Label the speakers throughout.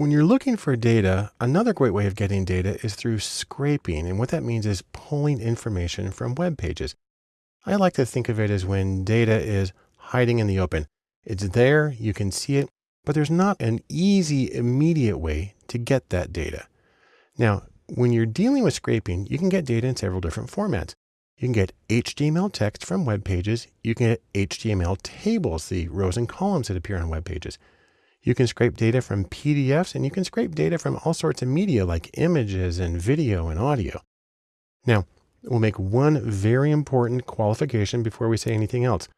Speaker 1: When you're looking for data, another great way of getting data is through scraping. And what that means is pulling information from web pages. I like to think of it as when data is hiding in the open. It's there, you can see it, but there's not an easy, immediate way to get that data. Now, when you're dealing with scraping, you can get data in several different formats. You can get HTML text from web pages. You can get HTML tables, the rows and columns that appear on web pages. You can scrape data from PDFs and you can scrape data from all sorts of media like images and video and audio. Now, we'll make one very important qualification before we say anything else.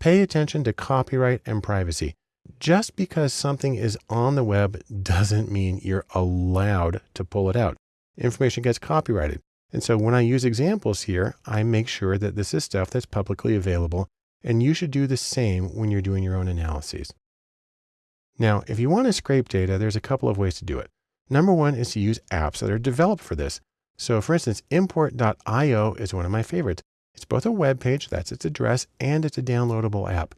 Speaker 1: Pay attention to copyright and privacy. Just because something is on the web doesn't mean you're allowed to pull it out. Information gets copyrighted. And so when I use examples here, I make sure that this is stuff that's publicly available. And you should do the same when you're doing your own analyses. Now, if you want to scrape data, there's a couple of ways to do it. Number one is to use apps that are developed for this. So for instance, import.io is one of my favorites. It's both a web page, that's its address, and it's a downloadable app.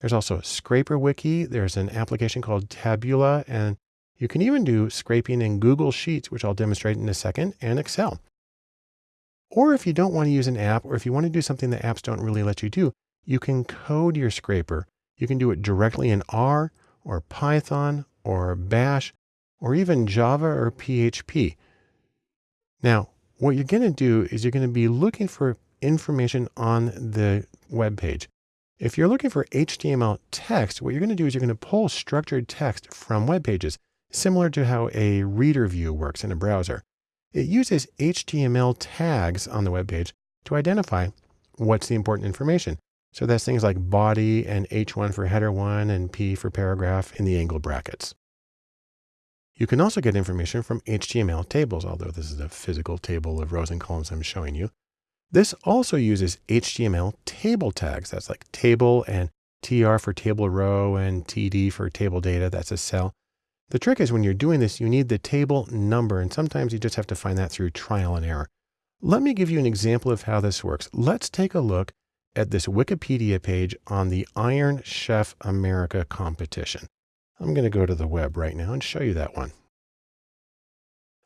Speaker 1: There's also ScraperWiki. There's an application called Tabula, and you can even do scraping in Google Sheets, which I'll demonstrate in a second, and Excel. Or if you don't want to use an app, or if you want to do something that apps don't really let you do, you can code your scraper. You can do it directly in R or Python or Bash or even Java or PHP. Now, what you're going to do is you're going to be looking for information on the web page. If you're looking for HTML text, what you're going to do is you're going to pull structured text from web pages, similar to how a reader view works in a browser. It uses HTML tags on the web page to identify what's the important information. So that's things like body and H1 for header 1 and P for paragraph in the angle brackets. You can also get information from HTML tables, although this is a physical table of rows and columns I'm showing you. This also uses HTML table tags. That's like table and TR for table row and TD for table data. That's a cell. The trick is when you're doing this, you need the table number, and sometimes you just have to find that through trial and error. Let me give you an example of how this works. Let's take a look at this Wikipedia page on the Iron Chef America competition. I'm going to go to the web right now and show you that one.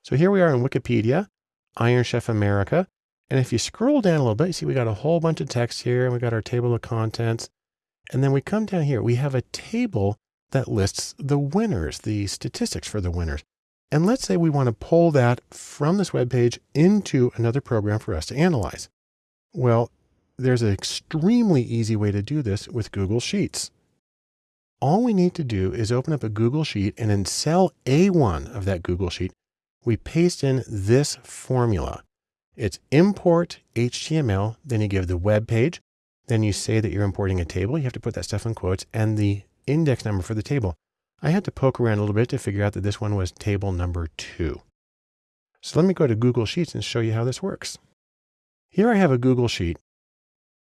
Speaker 1: So here we are in Wikipedia, Iron Chef America. And if you scroll down a little bit, you see we got a whole bunch of text here and we got our table of contents. And then we come down here, we have a table that lists the winners, the statistics for the winners. And let's say we want to pull that from this web page into another program for us to analyze. Well, there's an extremely easy way to do this with Google Sheets. All we need to do is open up a Google Sheet and in cell A1 of that Google Sheet, we paste in this formula. It's import HTML, then you give the web page, then you say that you're importing a table. You have to put that stuff in quotes and the index number for the table. I had to poke around a little bit to figure out that this one was table number two. So let me go to Google Sheets and show you how this works. Here I have a Google Sheet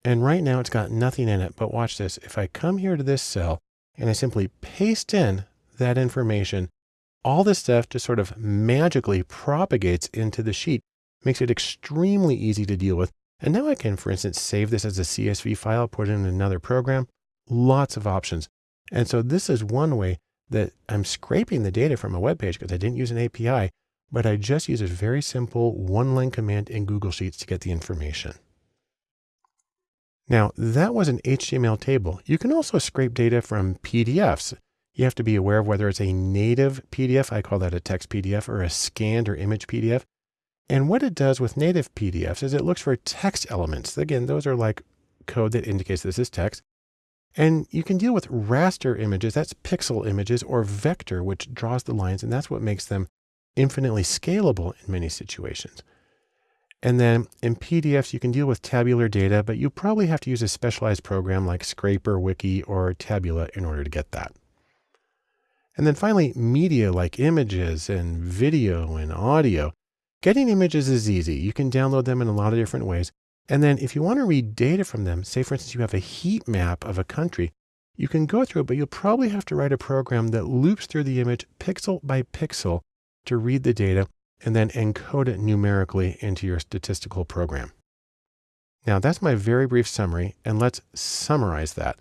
Speaker 1: and right now it's got nothing in it, but watch this. If I come here to this cell and I simply paste in that information, all this stuff just sort of magically propagates into the sheet, makes it extremely easy to deal with. And now I can, for instance, save this as a CSV file, put it in another program, lots of options. And so this is one way that I'm scraping the data from a web page because I didn't use an API, but I just use a very simple one line command in Google Sheets to get the information. Now that was an HTML table. You can also scrape data from PDFs. You have to be aware of whether it's a native PDF, I call that a text PDF, or a scanned or image PDF. And what it does with native PDFs is it looks for text elements. Again, those are like code that indicates this is text. And you can deal with raster images, that's pixel images, or vector, which draws the lines, and that's what makes them infinitely scalable in many situations. And then in PDFs, you can deal with tabular data, but you probably have to use a specialized program like ScraperWiki, or Tabula in order to get that. And then finally, media like images and video and audio. Getting images is easy. You can download them in a lot of different ways. And then if you want to read data from them, say for instance, you have a heat map of a country, you can go through it, but you'll probably have to write a program that loops through the image pixel by pixel to read the data and then encode it numerically into your statistical program. Now that's my very brief summary, and let's summarize that.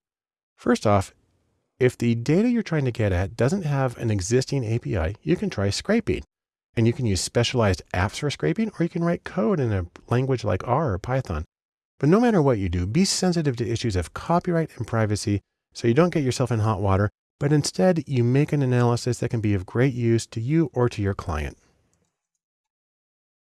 Speaker 1: First off, If the data you're trying to get at doesn't have an existing API, you can try scraping. And you can use specialized apps for scraping, or you can write code in a language like R or Python. But no matter what you do, be sensitive to issues of copyright and privacy so you don't get yourself in hot water, but instead you make an analysis that can be of great use to you or to your client.